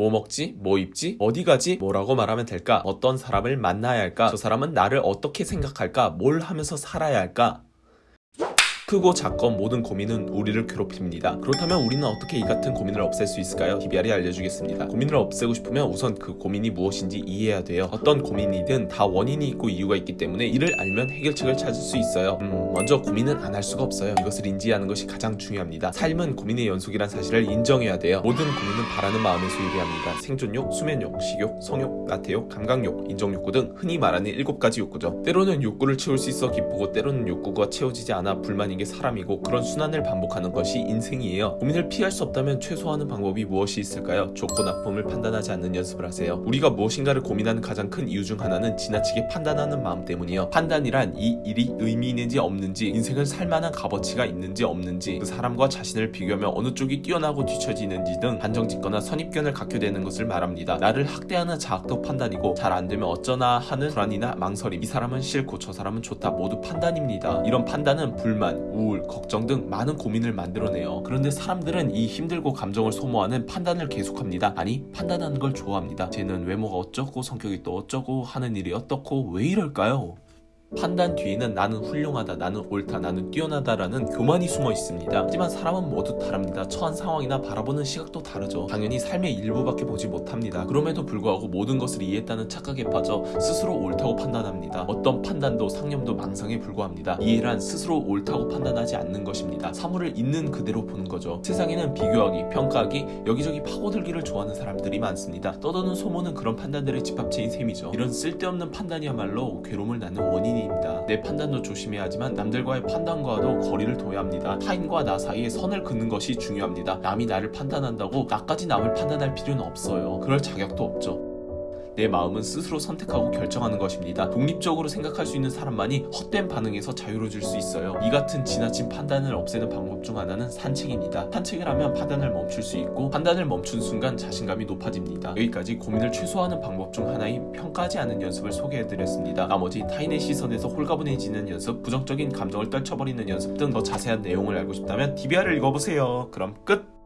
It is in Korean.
뭐 먹지? 뭐 입지? 어디 가지? 뭐라고 말하면 될까? 어떤 사람을 만나야 할까? 저 사람은 나를 어떻게 생각할까? 뭘 하면서 살아야 할까? 크고 작건 모든 고민은 우리를 괴롭힙니다. 그렇다면 우리는 어떻게 이 같은 고민을 없앨 수 있을까요? DBR이 알려주겠습니다. 고민을 없애고 싶으면 우선 그 고민이 무엇인지 이해해야 돼요. 어떤 고민이든 다 원인이 있고 이유가 있기 때문에 이를 알면 해결책을 찾을 수 있어요. 음, 먼저 고민은 안 할 수가 없어요. 이것을 인지하는 것이 가장 중요합니다. 삶은 고민의 연속이란 사실을 인정해야 돼요. 모든 고민은 바라는 마음에서 유래합니다. 생존욕, 수면욕, 식욕, 성욕, 나태욕, 감각욕, 인정욕구 등 흔히 말하는 일곱 가지 욕구죠. 때로는 욕구를 채울 수 있어 기쁘고 때로는 욕구가 채워지지 않아 불만인 게 사람이고 그런 순환을 반복하는 것이 인생이에요. 고민을 피할 수 없다면 최소화하는 방법이 무엇이 있을까요? 좋고 나쁨을 판단하지 않는 연습을 하세요. 우리가 무엇인가를 고민하는 가장 큰 이유 중 하나는 지나치게 판단하는 마음 때문이에요. 판단이란 이 일이 의미 있는지 없는지 인생을 살만한 값어치가 있는지 없는지 그 사람과 자신을 비교하며 어느 쪽이 뛰어나고 뒤처지는지 등 판정짓거나 선입견을 갖게 되는 것을 말합니다. 나를 학대하는 자학도 판단이고 잘 안되면 어쩌나 하는 불안이나 망설임 이 사람은 싫고 저 사람은 좋다 모두 판단입니다. 이런 판단은 불만, 우울, 걱정 등 많은 고민을 만들어내요. 그런데 사람들은 이 힘들고 감정을 소모하는 판단을 계속합니다. 아니 판단하는 걸 좋아합니다. 쟤는 외모가 어쩌고 성격이 또 어쩌고 하는 일이 어떻고 왜 이럴까요? 판단 뒤에는 나는 훌륭하다, 나는 옳다, 나는 뛰어나다라는 교만이 숨어 있습니다. 하지만 사람은 모두 다릅니다. 처한 상황이나 바라보는 시각도 다르죠. 당연히 삶의 일부밖에 보지 못합니다. 그럼에도 불구하고 모든 것을 이해했다는 착각에 빠져 스스로 옳다고 판단합니다. 어떤 판단도 상념도 망상에 불과합니다. 이해란 스스로 옳다고 판단하지 않는 것입니다. 사물을 있는 그대로 보는 거죠. 세상에는 비교하기, 평가하기, 여기저기 파고들기를 좋아하는 사람들이 많습니다. 떠도는 소문은 그런 판단들의 집합체인 셈이죠. 이런 쓸데없는 판단이야말로 괴로움을 낳는 원인이 입니다. 내 판단도 조심해야 하지만 남들과의 판단과도 거리를 둬야 합니다. 타인과 나 사이에 선을 긋는 것이 중요합니다. 남이 나를 판단한다고 나까지 남을 판단할 필요는 없어요. 그럴 자격도 없죠. 내 마음은 스스로 선택하고 결정하는 것입니다. 독립적으로 생각할 수 있는 사람만이 헛된 반응에서 자유로워질 수 있어요. 이 같은 지나친 판단을 없애는 방법 중 하나는 산책입니다. 산책을 하면 판단을 멈출 수 있고 판단을 멈춘 순간 자신감이 높아집니다. 여기까지 고민을 최소화하는 방법 중 하나인 평가하지 않는 연습을 소개해드렸습니다. 나머지 타인의 시선에서 홀가분해지는 연습, 부정적인 감정을 떨쳐버리는 연습 등 더 자세한 내용을 알고 싶다면 DBR을 읽어보세요. 그럼 끝!